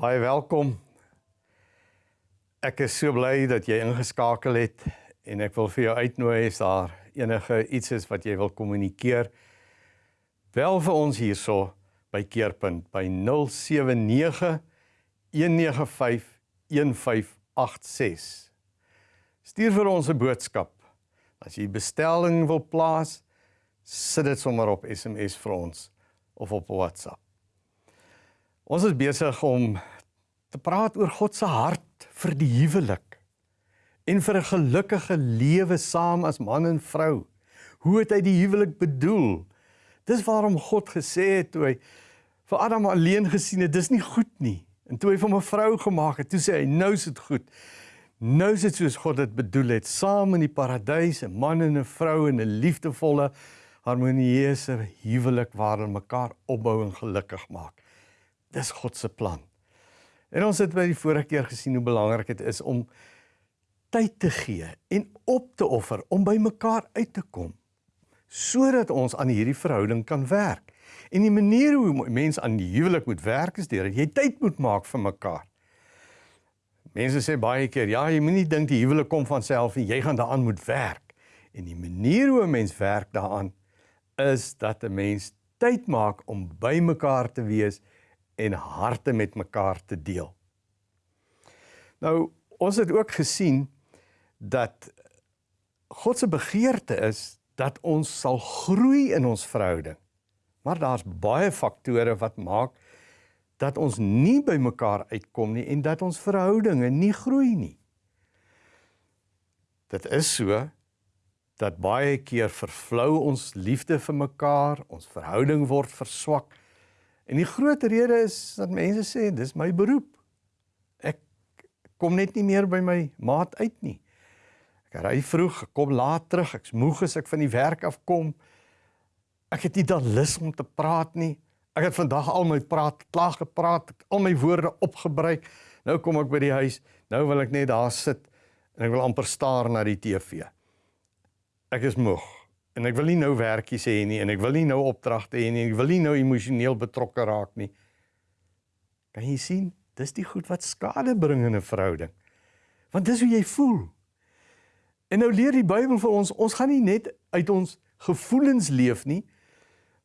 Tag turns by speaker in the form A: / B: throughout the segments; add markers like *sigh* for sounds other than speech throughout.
A: Baie welkom. Ek is so bly dat jy ingeskakel het en ek wil vir jou uitnooi as daar enige iets is wat jy wil kommunikeer. Bel vir ons hierso by Keerpunt by 079 195 1586. Stuur vir ons 'n boodskap. As jy bestelling wil plaas, sit dit sommer op SMS vir ons of op WhatsApp. Ons is besig om te praat oor God se hart vir die huwelik en vir 'n gelukkige lewe saam as man en vrou. Hoe het hy die huwelik bedoel? Dis waarom God gesê het toe hy vir Adam alleen gesien het, dis nie goed nie. En toe hy hom 'n vrou gemaak het, toe sê hy nou is dit goed. Nou is dit soos God dit bedoel het, saam in die paradys, 'n man en 'n vrou in 'n liefdevolle, harmonieuse huwelik waarin mekaar opbou en gelukkig maak. Dis God se plan. En ons het by die vorige keer gesien hoe belangrik dit is om tyd te gee en op te offer om by mekaar uit te kom sodat ons aan hierdie verhouding kan werk. En die manier hoe mense aan die huwelik moet werk is deur dat jy tyd moet maak vir mekaar. Mense sê baie keer, ja, jy moenie dink die huwelik kom van self en jy gaan daaraan moet werk. En die manier hoe 'n mens werk daaraan is dat 'n mens tyd maak om by mekaar te wees en harte met mekaar te deel. Nou, ons het ook gesien dat God se begeerte is dat ons sal groei in ons verhouding. Maar daar's baie faktore wat maak dat ons nie by mekaar uitkom nie en dat ons verhoudinge nie groei nie. Dit is so dat baie keer vervlou ons liefde vir mekaar, ons verhouding word verswak En die groot rede is dat mense sê dis my beroep. Ek kom net nie meer by my maat uit nie. Ek ry vroeg, ek kom laat terug, ek's moeg as ek van die werk af kom. Ek het nie dan lus om te praat nie. Ek het vandag al my praat klaar gepraat, al my woorde opgebruik. Nou kom ek by die huis, nou wil ek net daar sit en ek wil amper staar na die TV. Ek is moeg en ek wil nie nou werkies hê nie en ek wil nie nou opdragte hê nie en ek wil nie nou emosioneel betrokke raak nie. Kan jy sien? Dis die goed wat skade bring in 'n verhouding. Want dis hoe jy voel. En nou leer die Bybel vir ons, ons gaan nie net uit ons gevoelens leef nie.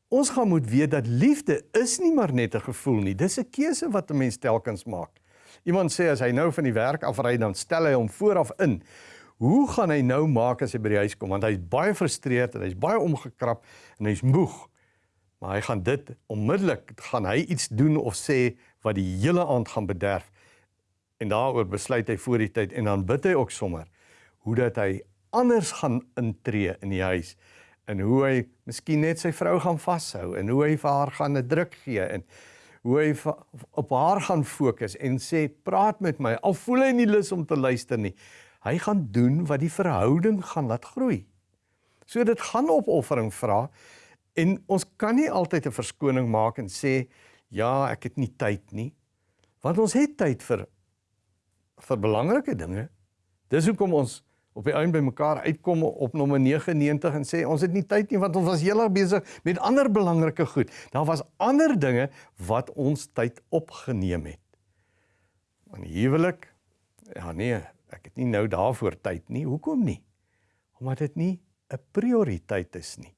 A: Ons gaan moet weet dat liefde is nie maar net 'n gevoel nie. Dis 'n keuse wat 'n mens telkens maak. Iemand sê as hy nou van die werk afry dan stel hy hom vooraf in hoe gaan hy nou maak as hy by die huis kom? Want hy's baie frustreerd en hy's baie omgekrap en hy's moeg. Maar hy gaan dit onmiddellik gaan hy iets doen of sê wat die hele aand gaan bederf. En daaroor besluit hy voor die tyd en dan bid hy ook sommer hoe dat hy anders gaan intree in die huis en hoe hy miskien net sy vrou gaan vashou en hoe hy vir haar gaan 'n druk gee en hoe hy op haar gaan fokus en sê praat met my. Al voel hy nie lus om te luister nie Hy gaan doen wat die verhouding gaan laat groei. So dit gaan opoffering vra en ons kan nie altyd 'n verskoning maak en sê ja, ek het nie tyd nie. Want ons het tyd vir vir belangrike dinge. Dis hoekom ons op die einde by mekaar uitkom op nommer 99 en sê ons het nie tyd nie want ons was heeltemal besig met ander belangrike goed. Daar was ander dinge wat ons tyd opgeneem het. Want huwelik ja nee, ek het nie nou daarvoor tyd nie. Hoekom nie? Omdat dit nie 'n prioriteit is nie.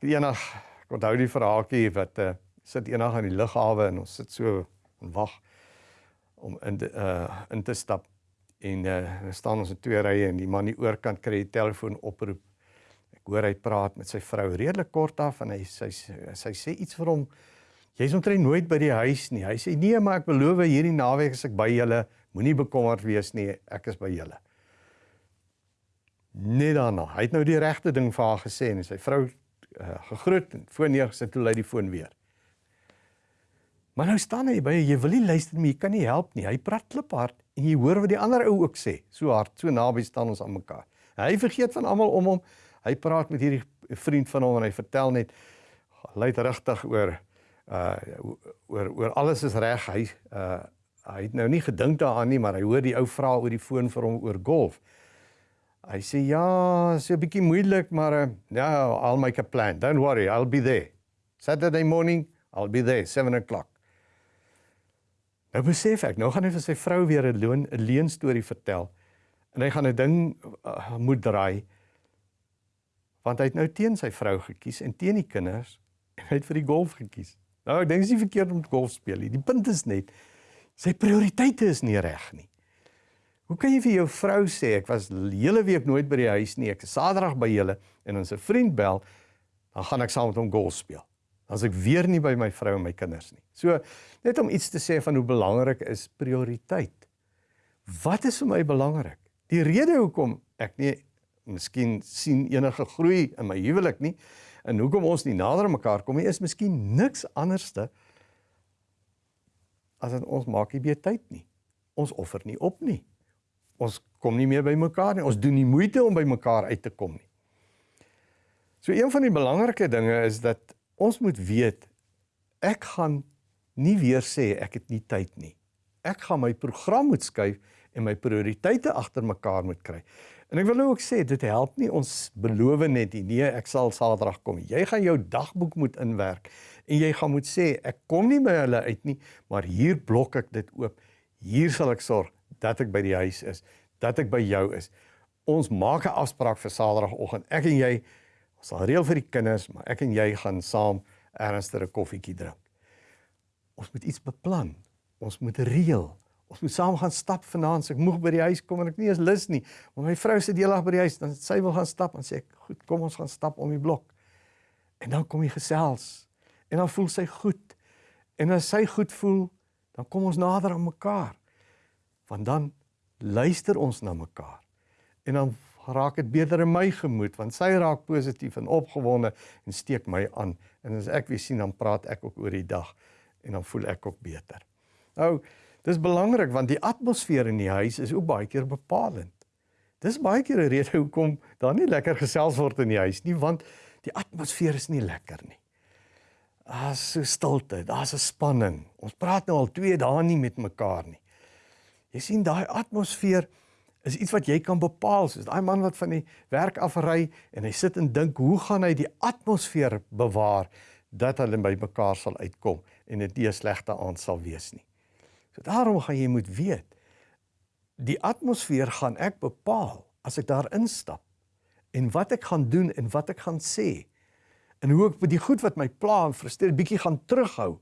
A: Ek het eendag ek onthou die verhaaltjie wat uh, sit eendag aan die lughawe en ons sit so en wag om in de, uh in te stap en uh staan ons in twee rye en die man die oorkant kry die telefoon oproep. Ek hoor hy praat met sy vrou redelik kort af en hy sy sy, sy sê iets vir hom. Jy's omtrent nooit by die huis nie. Hy sê nee, maar ek beloof hierdie naweek as ek by julle Moenie bekommerd wees nie, ek is by julle. Net daarna, hy het nou die regte ding vir haar gesê en sy vrou uh, gegroet en foon neergesit toe lei die foon weer. Maar nou staan hy by jy wil nie luister nie, jy kan nie help nie. Hy praat kliphard en jy hoor wat die ander ou ook sê. So hard, so naby staan ons aan mekaar. Hy vergeet van almal om hom. Hy praat met hierdie vriend van hom en hy vertel net luid regtig oor uh oor oor alles is reg. Hy uh hy het nou nie gedink daaraan nie, maar hy hoor die ou vra oor die foon vir hom oor golf. Hy sê ja, is 'n bietjie moeilik, maar uh, ja, I'll make a plan. Don't worry, I'll be there. Saturday morning, I'll be there 7 o'clock. Nou besef ek, nou gaan hy vir sy vrou weer 'n loon 'n leuen storie vertel. En hy gaan 'n ding uh, moet draai want hy het nou teen sy vrou gekies en teen die kinders en hy het vir die golf gekies. Nou ek dink dit is nie verkeerd om golf speel nie. Die punt is net sy prioriteite is nie reg nie. Hoe kan jy vir jou vrou sê ek was hele week nooit by die huis nie, ek is Saterdag by julle en as 'n vriend bel, dan gaan ek saam met hom golf speel. As ek weer nie by my vrou en my kinders nie. So net om iets te sê van hoe belangrik is prioriteit. Wat is vir my belangrik? Die rede hoekom ek nie miskien sien enige groei in my huwelik nie en hoekom ons nie nader aan mekaar kom nie is miskien niks anderste as dat ons maak nie meer tyd nie. Ons offer nie op nie. Ons kom nie meer by mekaar nie. Ons doen nie moeite om by mekaar uit te kom nie. So een van die belangrike dinge is dat ons moet weet ek gaan nie weer sê ek het nie tyd nie. Ek gaan my program moet skuif en my prioriteite agter mekaar moet kry. En ek wil nou ook sê dit help nie ons beloof net nie. Nee, ek sal Saterdag kom. Jy gaan jou dagboek moet inwerk en jy gaan moet sê ek kom nie by hulle uit nie, maar hier blok ek dit oop. Hier sal ek sorg dat ek by die huis is, dat ek by jou is. Ons maak 'n afspraak vir Saterdagoggend. Ek en jy ons sal reël vir die kinders, maar ek en jy gaan saam ernstige koffietjie drink. Ons moet iets beplan. Ons moet reël. Ons moet saam gaan stap vanaand. Ek moeg by die huis kom en ek nie eens lus nie. Maar my vrou sit deelig by die huis, dan sy wil gaan stap en sê ek, "Goed, kom ons gaan stap om die blok." En dan kom jy gesels. En dan voel sy goed. En as sy goed voel, dan kom ons nader aan mekaar. Want dan luister ons na mekaar. En dan raak dit beter in my gemoed want sy raak positief en opgewonde en steek my aan. En as ek weer sien dan praat ek ook oor die dag en dan voel ek ook beter. Nou, Dis belangrik want die atmosfeer in die huis is ook baie keer bepalend. Dis baie keer 'n rede hoekom daar nie lekker gesels word in die huis nie want die atmosfeer is nie lekker nie. Daar's so stilte, daar's 'n spanning. Ons praat nou al 2 dae nie met mekaar nie. Jy sien daai atmosfeer is iets wat jy kan bepaal. Soos daai man wat van die werk afry en hy sit en dink, hoe gaan hy die atmosfeer bewaar dat hulle by mekaar sal uitkom en dit nie 'n slegte aand sal wees nie. So daarom gaan jy moet weet die atmosfeer gaan ek bepaal as ek daar instap en wat ek gaan doen en wat ek gaan sê en hoe ek by die goed wat my pla en frustreer bietjie gaan terughou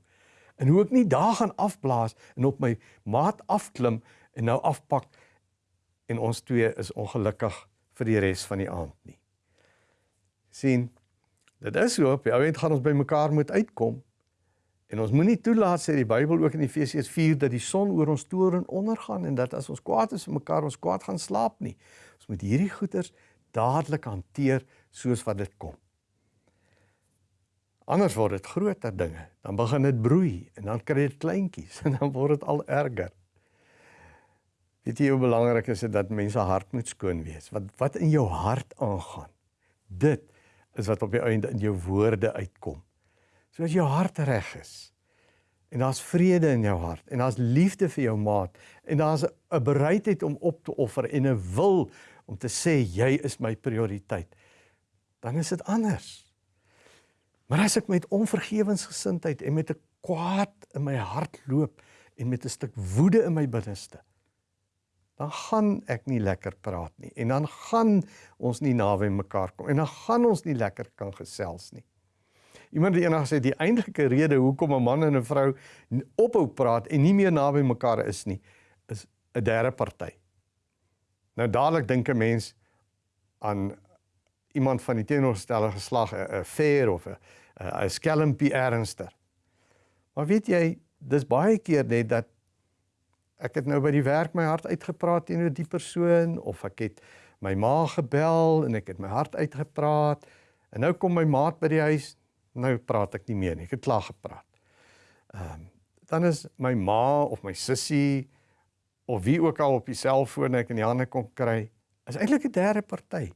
A: en hoe ek nie daar gaan afblaas en op my maat afklim en nou afpak en ons twee is ongelukkig vir die res van die aand nie. sien dit is so op die ou end gaan ons by mekaar moet uitkom En ons moenie toelaat sê die Bybel ook in Efesiërs 4 dat die son oor ons toren ondergaan en dat as ons kwaad is vir mekaar ons kwaad gaan slaap nie. Ons moet hierdie goeters dadelik hanteer soos wat dit kom. Anders word dit groter dinge. Dan begin dit broei en dan kry dit kleintjies *laughs* en dan word dit al erger. Weet jy hoe belangrik is dit dat mense hart moet skoon wees? Wat wat in jou hart aangaan. Dit is wat op die einde in jou woorde uitkom. So as jou hart reg is en daar's vrede in jou hart en daar's liefde vir jou maat en daar's 'n bereidheid om op te offer en 'n wil om te sê jy is my prioriteit, dan is dit anders. Maar as ek met onvergewensgesindheid en met 'n kwaad in my hart loop en met 'n stuk woede in my binneste, dan gaan ek nie lekker praat nie en dan gaan ons nie naby mekaar kom en dan gaan ons nie lekker kan gesels nie. Iemand het eendag gesê die eintlike rede hoekom 'n man en 'n vrou ophou praat en nie meer naby mekaar is nie, is 'n derde party. Nou dadelik dink 'n mens aan iemand van die teenoorgestelde geslag, 'n fair of 'n 'n skelmpie ernster. Maar weet jy, dis baie keer net dat ek het nou by die werk my hart uitgepraat teenoor die persoon of ek het my ma gebel en ek het my hart uitgepraat en nou kom my maat by die huis nou praat ek nie meer nie. Ek het klaar gepraat. Ehm um, dan is my ma of my sussie of wie ook al op die selfoon ek in die hande kom kry, is eintlik 'n derde party.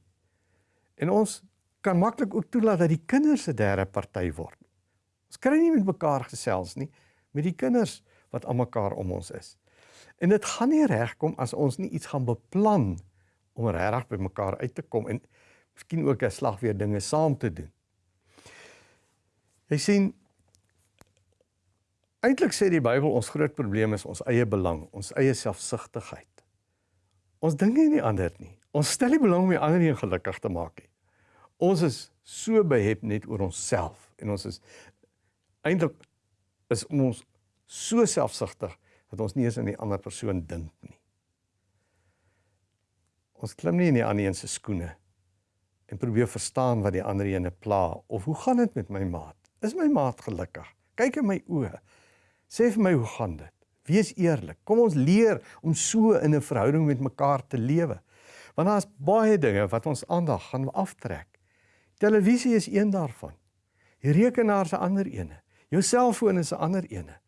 A: En ons kan maklik ook toelaat dat die kinders 'n derde party word. Ons kry nie met mekaar gesels nie met die kinders wat aan mekaar om ons is. En dit gaan nie regkom as ons nie iets gaan beplan om regtig by mekaar uit te kom en miskien ook 'n slag weer dinge saam te doen. Jy sien Eintlik sê die Bybel ons groot probleem is ons eie belang, ons eie selfsugtigheid. Ons dink nie aan die ander nie. Ons stel nie belang om die ander een gelukkig te maak nie. Ons is so behep net oor onsself en ons is eintlik is ons so selfsugtig dat ons nie eens aan die ander persoon dink nie. Ons klim nie in die ander een se skoene en probeer verstaan wat die ander ene pla of hoe gaan dit met my maat? Is my maat gelukkig? Kyk in my oë. Sê vir my hoe gaan dit? Wees eerlik. Kom ons leer om so in 'n verhouding met mekaar te lewe. Want daar's baie dinge wat ons aandag gaan aftrek. Televisie is een daarvan. Die rekenaar is 'n ander ene. Jou selfoon is 'n ander ene.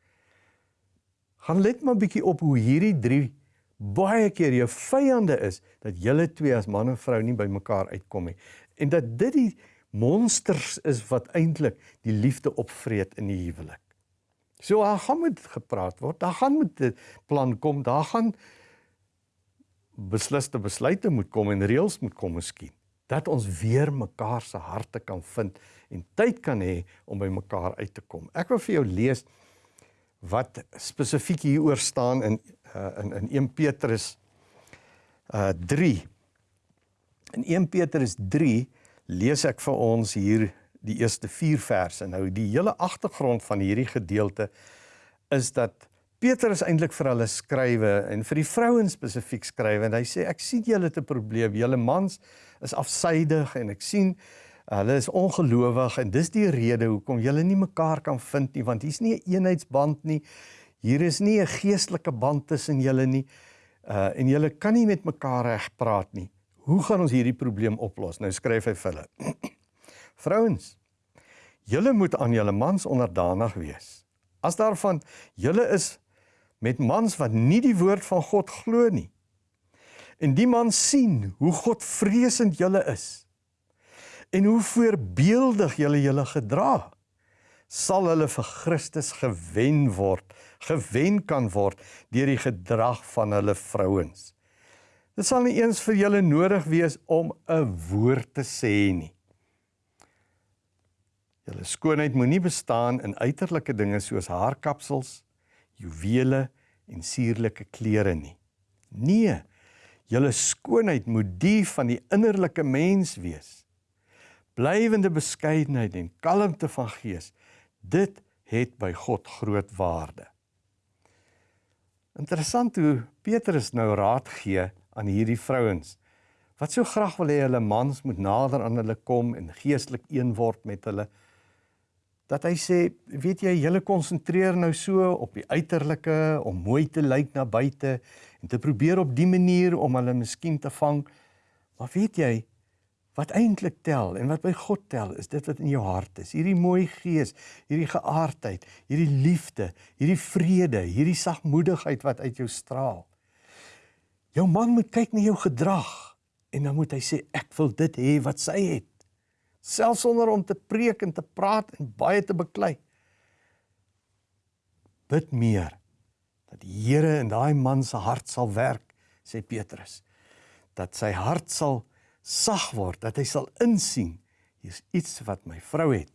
A: Gaan let maar bietjie op hoe hierdie drie baie keer jou vyande is dat julle twee as man en vrou nie by mekaar uitkom nie. En dat dit die monsters is wat eintlik die liefde opvreet in die huwelik. So daar gaan moet gepraat word. Daar gaan moet 'n plan kom. Daar gaan besliste besluite moet kom en reëls moet kom miskien dat ons weer mekaar se harte kan vind en tyd kan hê om by mekaar uit te kom. Ek wil vir jou lees wat spesifiek hieroor staan in uh, in in 1 Petrus uh 3. In 1 Petrus 3 lees ek vir ons hier die eerste 4 verse. Nou die hele agtergrond van hierdie gedeelte is dat Petrus eintlik vir hulle skrywe en vir die vrouens spesifiek skrywe en hy sê ek sien julle het 'n probleem. Julle mans is afsydig en ek sien hulle is ongelowig en dis die rede hoekom julle nie mekaar kan vind nie want hier's nie 'n een eenheidsband nie. Hier is nie 'n geestelike band tussen julle nie. Uh en julle kan nie met mekaar reg praat nie. Hoe gaan ons hierdie probleem oplos? Nou skryf hy vir hulle. *clears throat* Vrouens, julle moet aan julle mans onderdanig wees. As daarvan julle is met mans wat nie die woord van God glo nie. En die man sien hoe God vreesend julle is en hoe voorbeeldig julle julle gedra sal hulle vir Christus gewen word, gewen kan word deur die gedrag van hulle vrouens. Dit sal nie eens vir julle nodig wees om 'n woord te sê nie. Julle skoonheid moenie bestaan in uiterlike dinge soos haarkapsels, juwele en suurlike klere nie. Nee, julle skoonheid moet die van die innerlike mens wees. Blywende beskeidenheid en kalmte van gees, dit het by God groot waarde. Interessant hoe Petrus nou raad gee aan hierdie vrouens wat so graag wil hê hulle mans moet nader aan hulle kom en geestelik een word met hulle dat hy sê, weet jy, julle konsentreer nou so op die uiterlike om mooi te lyk na buite en te probeer op die manier om hulle miskien te vang. Maar weet jy wat eintlik tel en wat by God tel is dit wat in jou hart is. Hierdie mooi gees, hierdie geaardheid, hierdie liefde, hierdie vrede, hierdie sagmoedigheid wat uit jou straal. Jou man moet kyk na jou gedrag en dan moet hy sê ek wil dit hê wat sy het selfs sonder om te preek en te praat en baie te beklei. Bid meer dat die Here in daai man se hart sal werk, sê Petrus. Dat sy hart sal sag word, dat hy sal insien hier's iets wat my vrou het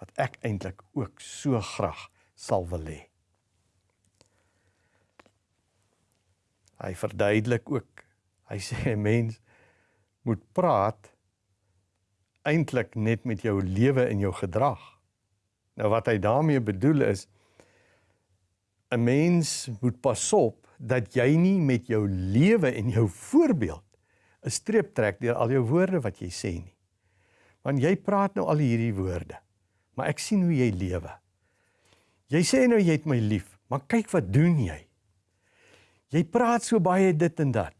A: wat ek eintlik ook so graag sal wil hê. Hy verduidelik ook. Hy sê 'n *laughs* mens moet praat eintlik net met jou lewe en jou gedrag. Nou wat hy daarmee bedoel is 'n mens moet pas op dat jy nie met jou lewe en jou voorbeeld 'n streep trek deur al jou woorde wat jy sê nie. Want jy praat nou al hierdie woorde, maar ek sien hoe jy lewe. Jy sê nou jy het my lief, maar kyk wat doen jy? Jy praat so baie dit en dat.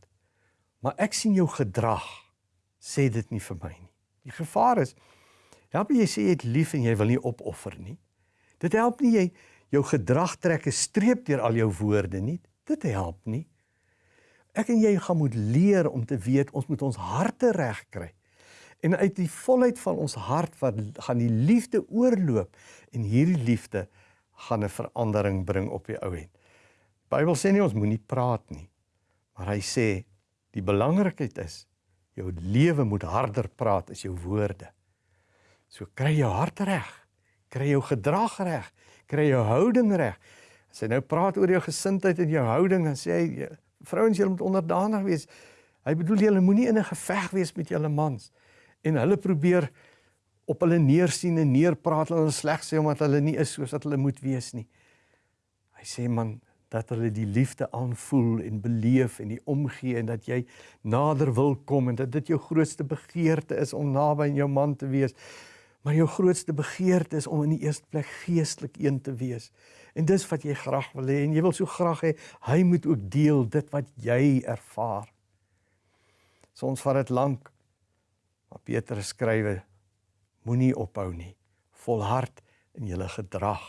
A: Maar ek sien jou gedrag sê dit nie vir my nie. Die gevaar is help jy sê jy het lief en jy wil nie opoffer nie. Dit help nie jy jou gedrag trek 'n streep deur al jou woorde nie. Dit help nie. Ek en jy gaan moet leer om te weet ons moet ons harte reg kry. En uit die volheid van ons hart wat gaan die liefde oorloop en hierdie liefde gaan 'n verandering bring op die ou end. Bybel sê nie ons moenie praat nie. Maar hy sê die belangrikheid is Jou lewe moet harder praat as jou woorde. So kry jou hart reg, kry jou gedrag reg, kry jou houding reg, As hy nou praat oor jou gesindheid en jou houding, dan sê hy vrouens julle moet onderdanig wees. Hy bedoel julle moenie in 'n geveg wees met julle mans en hulle probeer op hulle neersien en neerpraat en hulle sleg sê omdat hulle nie is soos wat hulle moet wees nie. Hy sê man dat hulle die liefde aanvoel en beleef en die omgee en dat jy nader wil kom en dat dit jou grootste begeerte is om naby aan jou man te wees. Maar jou grootste begeerte is om in die eerste plek geestelik een te wees. En dis wat jy graag wil hê en jy wil so graag hê hy moet ook deel dit wat jy ervaar. Soms vat dit lank. Maar Petrus skrywe moenie ophou nie. Volhard in julle gedrag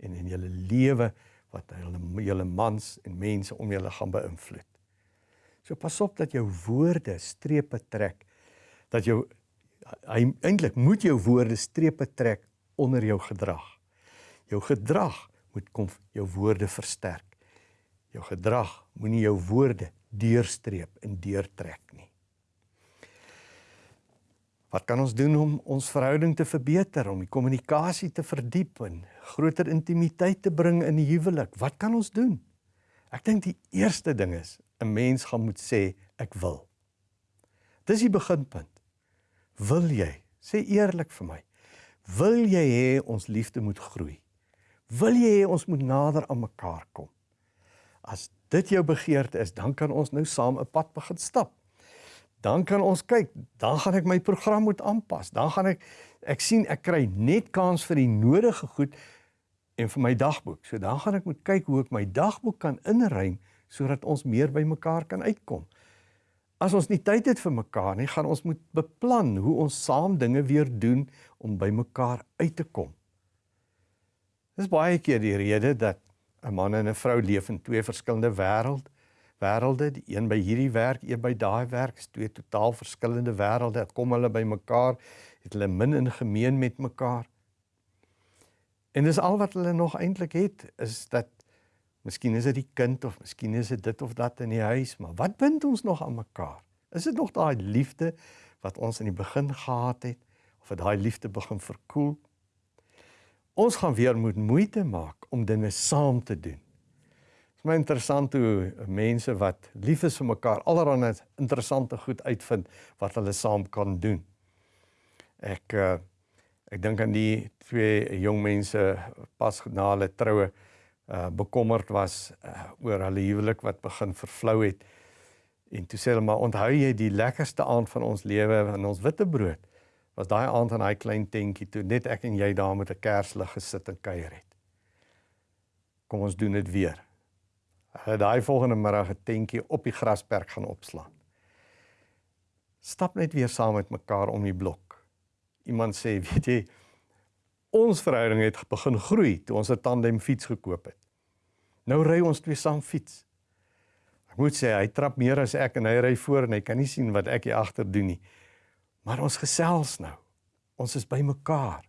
A: en in julle lewe wat hulle julle mans en mense om julle gaan beïnvloed. So pas op dat jou woorde strepe trek. Dat jou hy eintlik moet jou woorde strepe trek onder jou gedrag. Jou gedrag moet kom jou woorde versterk. Jou gedrag moenie jou woorde deurstreep en deurtrek nie. Wat kan ons doen om ons verhouding te verbeter, om die kommunikasie te verdiep en groter intimiteit te bring in die huwelik? Wat kan ons doen? Ek dink die eerste ding is 'n mens gaan moet sê ek wil. Dis die beginpunt. Wil jy? Sê eerlik vir my. Wil jy hê ons liefde moet groei? Wil jy hê ons moet nader aan mekaar kom? As dit jou begeerte is, dan kan ons nou saam 'n pad begin stap dan kan ons kyk, dan gaan ek my program moet aanpas. Dan gaan ek ek sien ek kry net kans vir die nodige goed en vir my dagboek. So dan gaan ek moet kyk hoe ek my dagboek kan inruim sodat ons meer by mekaar kan uitkom. As ons nie tyd het vir mekaar nie, gaan ons moet beplan hoe ons saam dinge weer doen om by mekaar uit te kom. Dis baie keer die rede dat 'n man en 'n vrou leef in twee verskillende wêrelde wêrelde, die een by hierdie werk, een by daai werk, is twee totaal verskillende wêrelde. Kom hulle by mekaar, het hulle min in gemeen met mekaar. En dis al wat hulle nog eintlik het, is dat miskien is dit die kind of miskien is dit dit of dat in die huis, maar wat bind ons nog aan mekaar? Is dit nog daai liefde wat ons in die begin gehad het of het daai liefde begin verkoel? Ons gaan weer moet moeite maak om dinge saam te doen. Dit is my interessant hoe mense wat lief is vir mekaar allerhande interessante goed uitvind wat hulle saam kan doen. Ek uh, ek dink aan die twee jong mense pas na hulle troue uh bekommerd was uh, oor hulle huwelik wat begin vervlou het. En toe sê hulle maar onthou jy die lekkerste aand van ons lewe in ons witbrood was daai aand in daai klein tentjie toe net ek en jy daar met 'n kerslig gesit en kuier het. Kom ons doen dit weer. Hulle daai volgende middag 'n tentjie op die grasperk gaan opslaan. Stap net weer saam met mekaar om die blok. Iemand sê, weet jy, ons verhouding het begin groei toe ons 'n tandem fiets gekoop het. Nou ry ons twee saam fiets. Ek moet sê hy trap meer as ek en hy ry voor en hy kan nie sien wat ek hier agter doen nie. Maar ons gesels nou. Ons is by mekaar.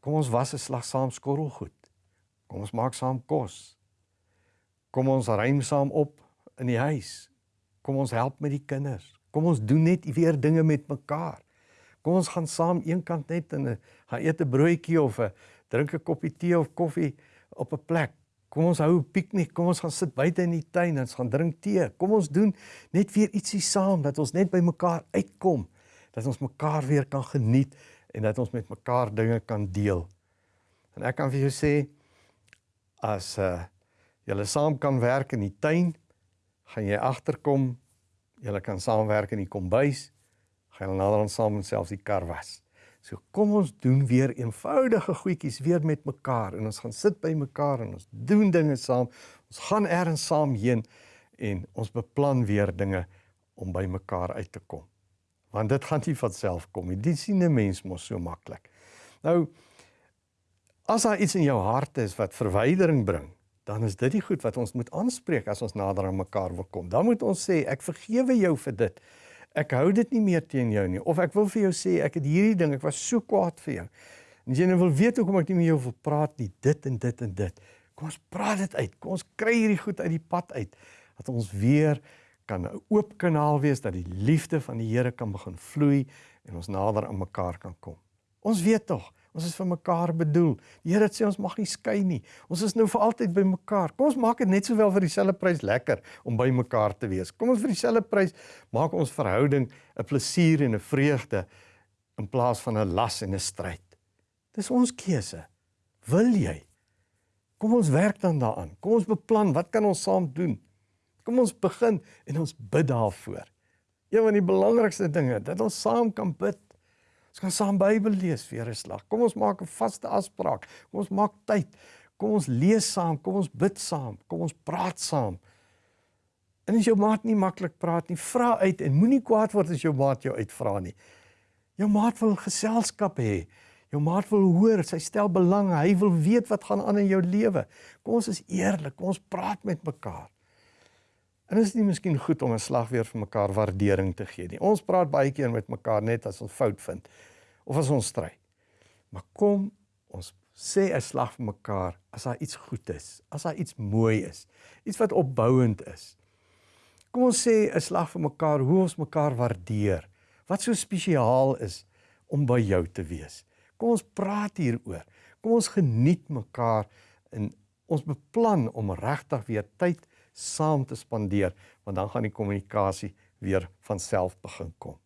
A: Kom ons was 'n slag saam skorrelgoed. Kom ons maak saam kos. Kom ons ruim saam op in die huis. Kom ons help met die kinders. Kom ons doen net weer dinge met mekaar. Kom ons gaan saam eenkant net in 'n gaan eet 'n broodjie of 'n drink 'n koppie tee of koffie op 'n plek. Kom ons hou 'n piknik. Kom ons gaan sit buite in die tuin en ons gaan drink tee. Kom ons doen net weer ietsie saam dat ons net by mekaar uitkom. Dat ons mekaar weer kan geniet en dat ons met mekaar dinge kan deel. En ek kan vir jou sê as 'n uh, julle saam kan werk in die tuin, gaan jy agterkom, julle kan saamwerk in die kombuis, gaan julle nader aan saam en selfs die kar was. So kom ons doen weer eenvoudige goedjies weer met mekaar en ons gaan sit by mekaar en ons doen dinge saam. Ons gaan eers saam heen en ons beplan weer dinge om by mekaar uit te kom. Want dit gaan nie van self kom nie. Dit sien 'n mens mos so maklik. Nou as daar iets in jou hart is wat verwydering bring, dan is dit die goed wat ons moet aanspreek as ons nader aan mekaar wil kom. Dan moet ons sê ek vergewe jou vir dit. Ek hou dit nie meer teen jou nie of ek wil vir jou sê ek het hierdie ding, ek was so kwaad vir jou. En jy nou wil weet hoekom ek nie met jou wil praat nie, dit en dit en dit. Kom ons praat dit uit. Kom ons kry hierdie goed uit die pad uit dat ons weer kan 'n oop kanaal wees dat die liefde van die Here kan begin vloei en ons nader aan mekaar kan kom. Ons weet tog, Ons is vir mekaar bedoel. Die Here sê ons mag nie skei nie. Ons is nou vir altyd by mekaar. Kom ons maak dit net sowel vir dieselfde prys lekker om by mekaar te wees. Kom ons vir dieselfde prys maak ons verhouding 'n plesier en 'n vreugde in plaas van 'n las en 'n stryd. Dis ons keuse. Wil jy? Kom ons werk dan daaraan. Kom ons beplan wat kan ons saam doen? Kom ons begin en ons bid daarvoor. Een van die belangrikste dinge dat ons saam kan bid. Ons kan saam Bybel lees vir 'n slag. Kom ons maak 'n vaste afspraak. Kom ons maak tyd. Kom ons lees saam, kom ons bid saam, kom ons praat saam. En as jou maat nie maklik praat nie, vra uit en moenie kwaad word as jou maat jou uitvra nie. Jou maat wil geselskap hê. Jou maat wil hoor, sy stel belang, hy wil weet wat gaan aan in jou lewe. Kom ons is eerlik, kom ons praat met mekaar. En is nie miskien goed om 'n slag weer vir mekaar waardering te gee nie. Ons praat baie keer met mekaar net as ons fout vind of as ons stry. Maar kom ons sê 'n slag vir mekaar as daar iets goed is, as daar iets mooi is, iets wat opbouend is. Kom ons sê 'n slag vir mekaar hoe ons mekaar waardeer. Wat so spesiaal is om by jou te wees. Kom ons praat hieroor. Kom ons geniet mekaar en ons beplan om regtig weer tyd saam te spandeer want dan gaan die kommunikasie weer van self begin kom.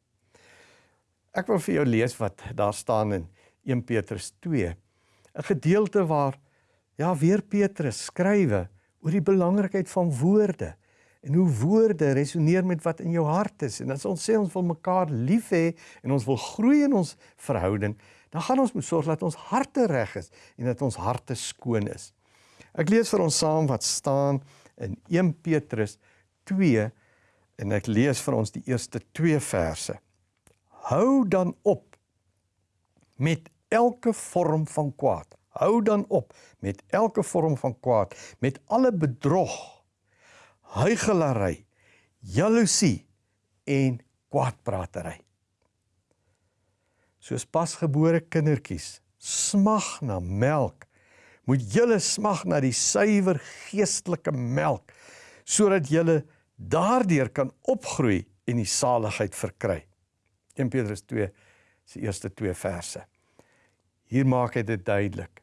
A: Ek wil vir jou lees wat daar staan in 1 Petrus 2. 'n Gedeelte waar ja weer Petrus skrywe oor die belangrikheid van woorde en hoe woorde resoneer met wat in jou hart is en as ons sê ons wil mekaar lief hê en ons wil groei in ons verhouding dan gaan ons moet sorg dat ons harte reg is en dat ons harte skoon is. Ek lees vir ons saam wat staan in 1 Petrus 2 en ek lees vir ons die eerste 2 verse. Hou dan op met elke vorm van kwaad. Hou dan op met elke vorm van kwaad, met alle bedrog, huigelary, jaloesie en kwaadpratery. Soos pasgebore kindertjies smag na melk moet julle smag na die suiwer geestelike melk sodat julle daardeur kan opgroei en die saligheid verkry. 1 Petrus 2 se eerste 2 verse. Hier maak hy dit duidelik.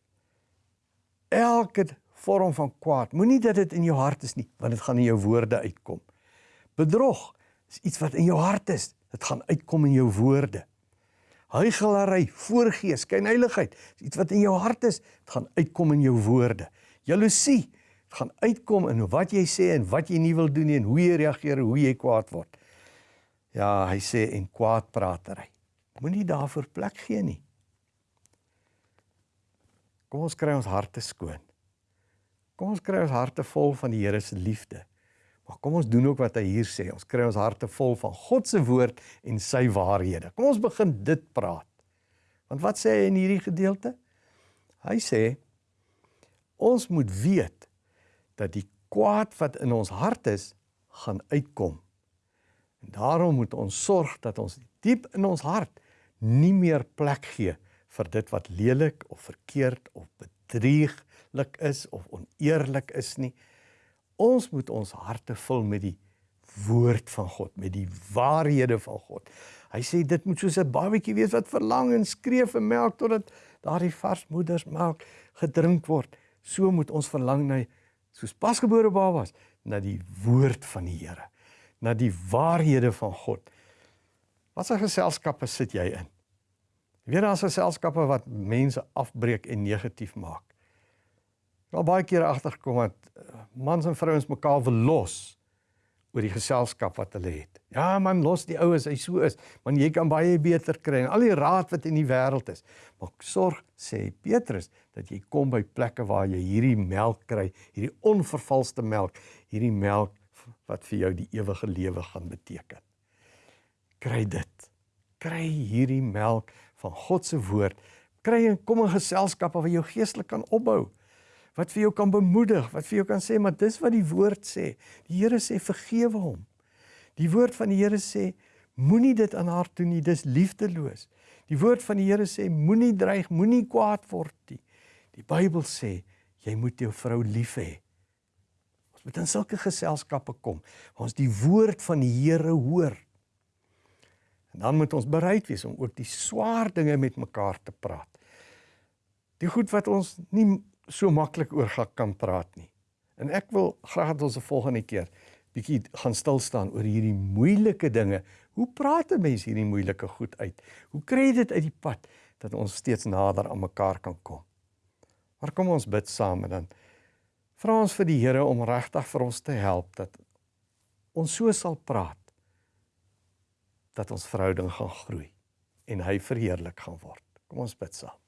A: Elke vorm van kwaad, moenie dat dit in jou hart is nie, want dit gaan in jou woorde uitkom. Bedrog is iets wat in jou hart is, dit gaan uitkom in jou woorde. Huigelary, voorgees, skynheiligheid, iets wat in jou hart is, dit gaan uitkom in jou woorde. Jaloesie, dit gaan uitkom in wat jy sê en wat jy nie wil doen nie en hoe jy reageer, hoe jy kwaad word. Ja, hy sê en kwaadpratery. Moenie daarvoor plek gee nie. Kom ons kry ons harte skoon. Kom ons kry ons harte vol van die Here se liefde. Maar kom ons doen ook wat hy hier sê. Ons kry ons harte vol van God se woord en sy waarhede. Kom ons begin dit praat. Want wat sê hy in hierdie gedeelte? Hy sê ons moet weet dat die kwaad wat in ons hart is, gaan uitkom. En daarom moet ons sorg dat ons diep in ons hart nie meer plek gee vir dit wat lelik of verkeerd of bedrieglik is of oneerlik is nie. Ons moet ons harte vul met die woord van God, met die waarhede van God. Hy sê dit moet soos 'n babatjie wees wat verlang en skree vir melk totdat daardie vars moedersmelk gedrink word. So moet ons verlang na soos pasgebore babas na die woord van die Here, na die waarhede van God. Watter geselskappe sit jy in? Jy weet daar's geselskappe wat mense afbreek en negatief maak. Al baie kere agtergekom dat eh, mans en vrouens mekaar wil los oor die geselskap wat hulle het. Ja man, los die oues, hy so is, man jy kan baie beter kry en al die raad wat in die wêreld is. Maar sorg sê Petrus dat jy kom by plekke waar jy hierdie melk kry, hierdie onvervalste melk, hierdie melk wat vir jou die ewige lewe gaan beteken. Kry dit. Kry hierdie melk van God se woord. Kry en kom in geselskappe waar jy geestelik kan opbou wat vir jou kan bemoedig, wat vir jou kan sê maar dis wat die woord sê. Die Here sê vergewe hom. Die woord van die Here sê moenie dit aan haar doen nie, dis liefdeloos. Die woord van die Here sê moenie dreig, moenie kwaad word nie. Die Bybel sê jy moet jou vrou lief hê. Ons moet in sulke geselskappe kom waar ons die woord van die Here hoor. En dan moet ons bereid wees om ook die swaar dinge met mekaar te praat. Die goed wat ons nie so maklik oor kan praat nie. En ek wil graag dat ons 'n volgende keer bietjie gaan stil staan oor hierdie moeilike dinge. Hoe praat 'n mens hierdie moeilike goed uit? Hoe kry jy dit uit die pad dat ons steeds nader aan mekaar kan kom? Maar kom ons bid saam en dan vra ons vir die Here om regtig vir ons te help dat ons so sal praat dat ons verhouding gaan groei en hy verheerlik gaan word. Kom ons bid saam.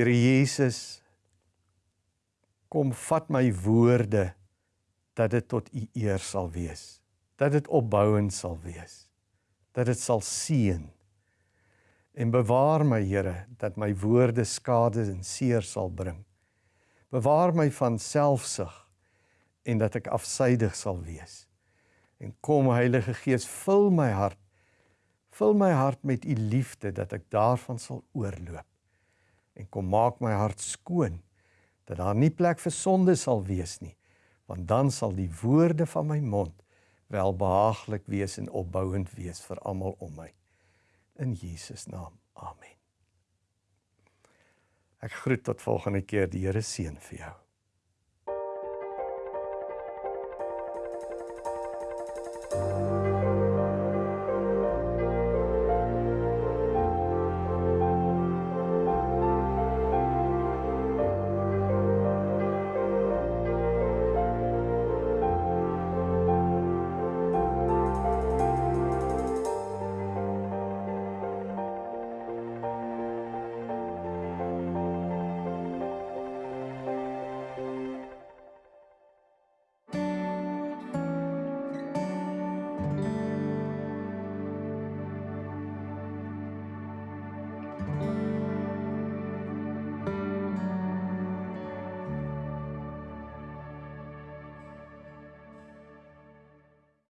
A: Here Jesus, kom vat my woorde dat dit tot u eer sal wees. Dat dit opbouend sal wees. Dat dit sal seën. En bewaar my Here dat my woorde skade en seer sal bring. Bewaar my van selfsug en dat ek afsydig sal wees. En kom Heilige Gees, vul my hart. Vul my hart met u liefde dat ek daarvan sal oorloop en kom maak my hart skoon dat daar nie plek vir sonde sal wees nie want dan sal die woorde van my mond welbehaaglik wees en opbouend wees vir almal om my. In Jesus naam amen. Ek groet tot volgende keer die Here seën vir jou